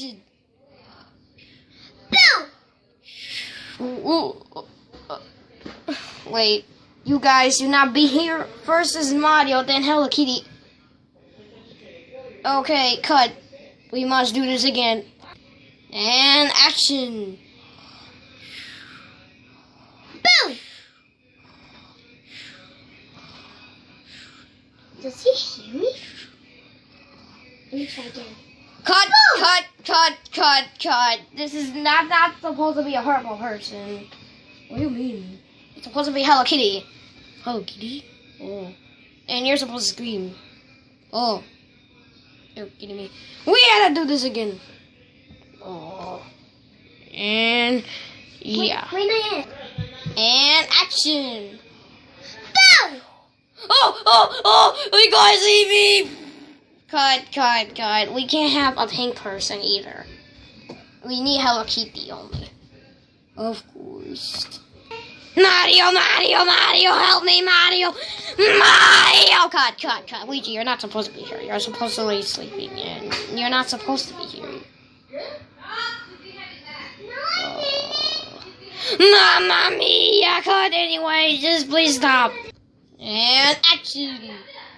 Boom! Ooh, uh, Wait, you guys do not be here. First is Mario, then Hello Kitty. Okay, cut. We must do this again. And action! Boom! Does he hear me? Let me try again. Cut, cut, cut, cut, cut. This is not not supposed to be a horrible person. What do you mean? It's supposed to be Hello Kitty. Hello Kitty? Oh. And you're supposed to scream. Oh. You're kidding me. We gotta do this again. Oh. And yeah. Wait, yet. And action. Boom! Oh, oh, oh! You guys see me! Cut, cut, cut. We can't have a pink person either. We need Hello Kitty only. Of course. Mario, Mario, Mario, help me, Mario! Mario! Cut, cut, cut. Luigi, you're not supposed to be here. You're supposed to be sleeping, and you're not supposed to be here. Oh. Mamma mia! Cut anyway. Just please stop. And action.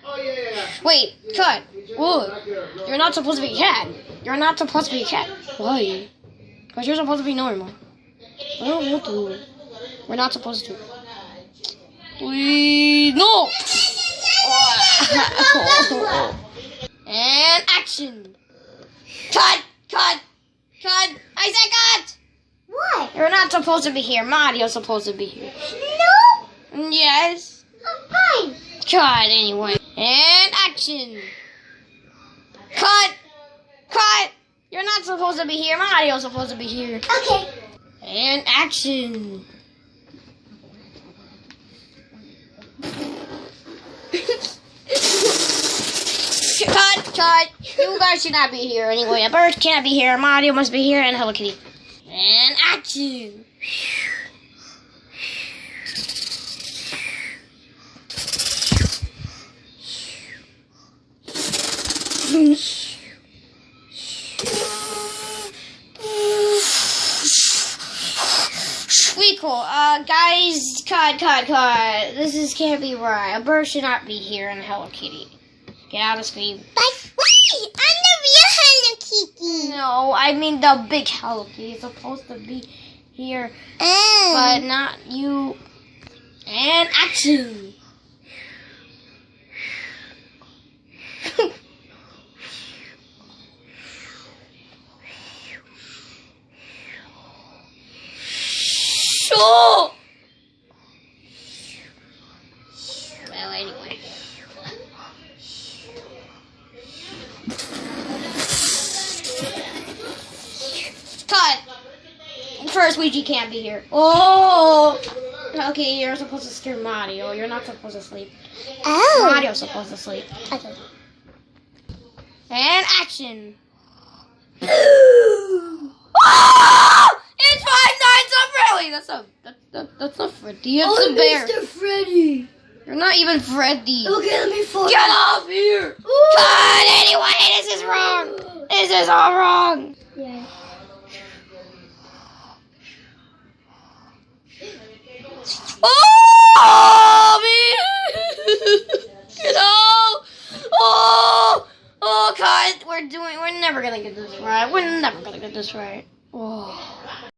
Oh, yeah, yeah, yeah. Wait, cut. Whoa. You're not supposed to be a cat. You're not supposed to be a cat. Why? Because you're supposed to be normal. I don't want to. We're not supposed to. Please, no! and action! Cut! Cut! Cut! I said cut! What? You're not supposed to be here. Mario's supposed to be here. No! Yes. Fine. Cut anyway. And action. Cut. Cut. You're not supposed to be here. My Mario's supposed to be here. Okay. And action. cut. Cut. You guys should not be here anyway. A bird can't be here. Mario must be here. And Hello Kitty. And action. Cool. Uh, guys, cut, cut, cut. This is can't be right. A bird should not be here in Hello Kitty. Get out of screen. But wait! I'm the real Hello Kitty. No, I mean the big Hello Kitty is supposed to be here, Oh. but not you. And action. Sure. Well, anyway. Cut. First, Luigi can't be here. Oh. Okay, you're supposed to scare Mario. You're not supposed to sleep. oh. Mario's supposed to sleep. Okay. And action. oh! It's Five Nights at Freddy. That's a that, that, that's not Freddy. It's Oh, a bear. Mr. Freddy. You're not even Freddy. Okay, let me fall. Get off here! God, Anyway, this is wrong. This is all wrong. Yeah. Oh, me! Get out! Oh! Oh, God! We're doing. We're never gonna get this right. We're never gonna get this right. Oh.